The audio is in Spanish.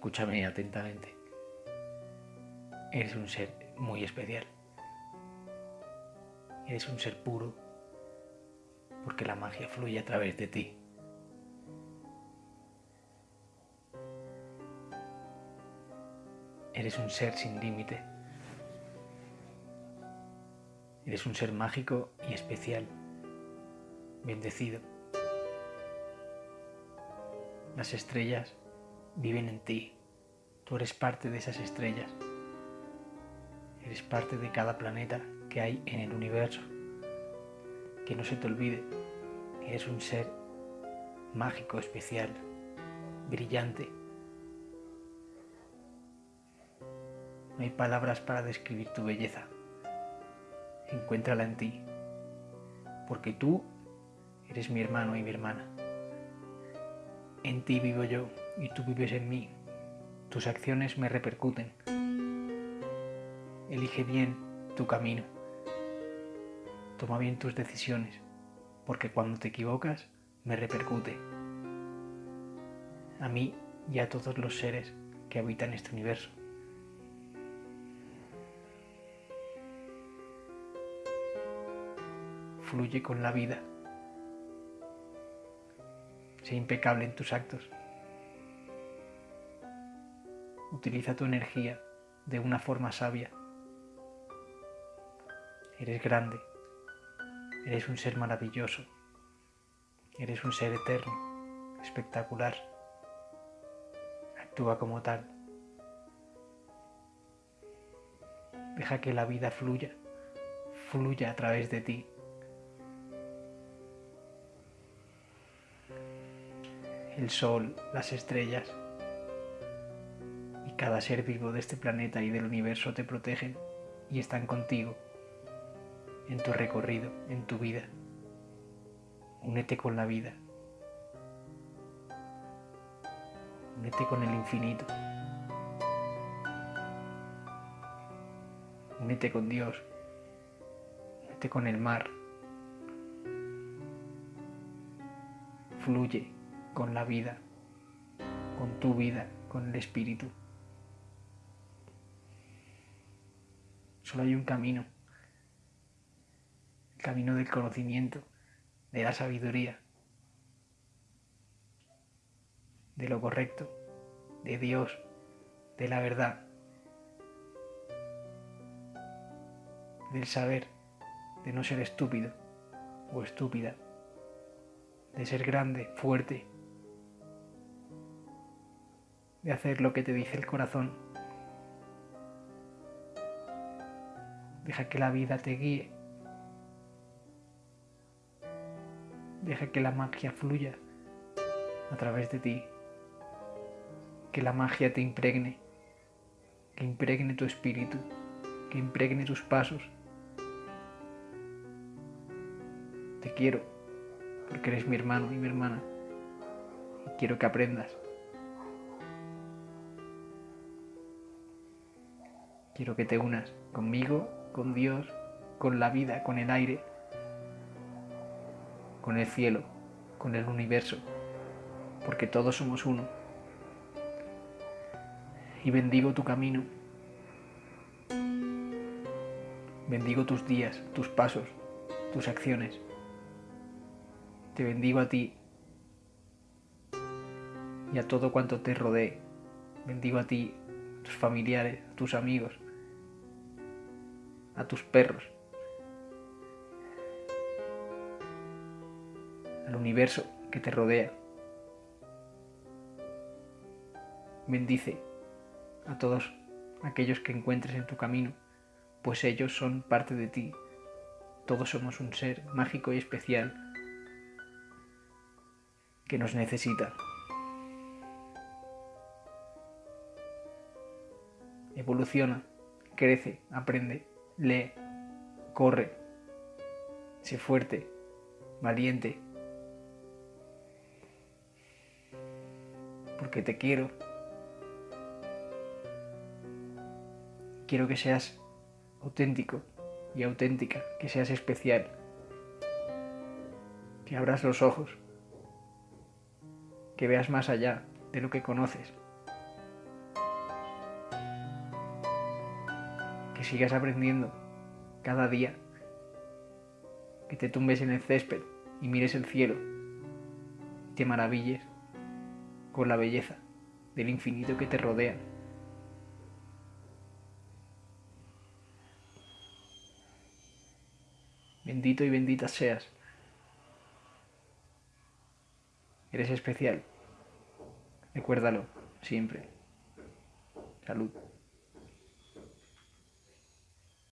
Escúchame atentamente. Eres un ser muy especial. Eres un ser puro porque la magia fluye a través de ti. Eres un ser sin límite. Eres un ser mágico y especial, bendecido. Las estrellas viven en ti. Tú eres parte de esas estrellas. Eres parte de cada planeta que hay en el universo. Que no se te olvide que eres un ser mágico, especial, brillante. No hay palabras para describir tu belleza. Encuéntrala en ti, porque tú eres mi hermano y mi hermana. En ti vivo yo y tú vives en mí. Tus acciones me repercuten. Elige bien tu camino. Toma bien tus decisiones, porque cuando te equivocas me repercute. A mí y a todos los seres que habitan este universo. Fluye con la vida. Sé impecable en tus actos. Utiliza tu energía de una forma sabia. Eres grande. Eres un ser maravilloso. Eres un ser eterno, espectacular. Actúa como tal. Deja que la vida fluya, fluya a través de ti. El sol, las estrellas, cada ser vivo de este planeta y del universo te protegen y están contigo en tu recorrido, en tu vida. Únete con la vida. Únete con el infinito. Únete con Dios. Únete con el mar. Fluye con la vida, con tu vida, con el espíritu. Solo hay un camino. El camino del conocimiento, de la sabiduría, de lo correcto, de Dios, de la verdad, del saber, de no ser estúpido o estúpida, de ser grande, fuerte, de hacer lo que te dice el corazón. Deja que la vida te guíe. Deja que la magia fluya a través de ti. Que la magia te impregne. Que impregne tu espíritu. Que impregne tus pasos. Te quiero porque eres mi hermano y mi hermana. Y quiero que aprendas. Quiero que te unas conmigo con Dios, con la vida, con el aire, con el cielo, con el universo, porque todos somos uno. Y bendigo tu camino, bendigo tus días, tus pasos, tus acciones. Te bendigo a ti y a todo cuanto te rodee. Bendigo a ti, tus familiares, tus amigos, a tus perros, al universo que te rodea. Bendice a todos aquellos que encuentres en tu camino, pues ellos son parte de ti. Todos somos un ser mágico y especial que nos necesita. Evoluciona, crece, aprende lee, corre, sé fuerte, valiente, porque te quiero. Quiero que seas auténtico y auténtica, que seas especial, que abras los ojos, que veas más allá de lo que conoces, que sigas aprendiendo cada día, que te tumbes en el césped y mires el cielo y te maravilles con la belleza del infinito que te rodea. Bendito y bendita seas. Eres especial. Recuérdalo siempre. Salud.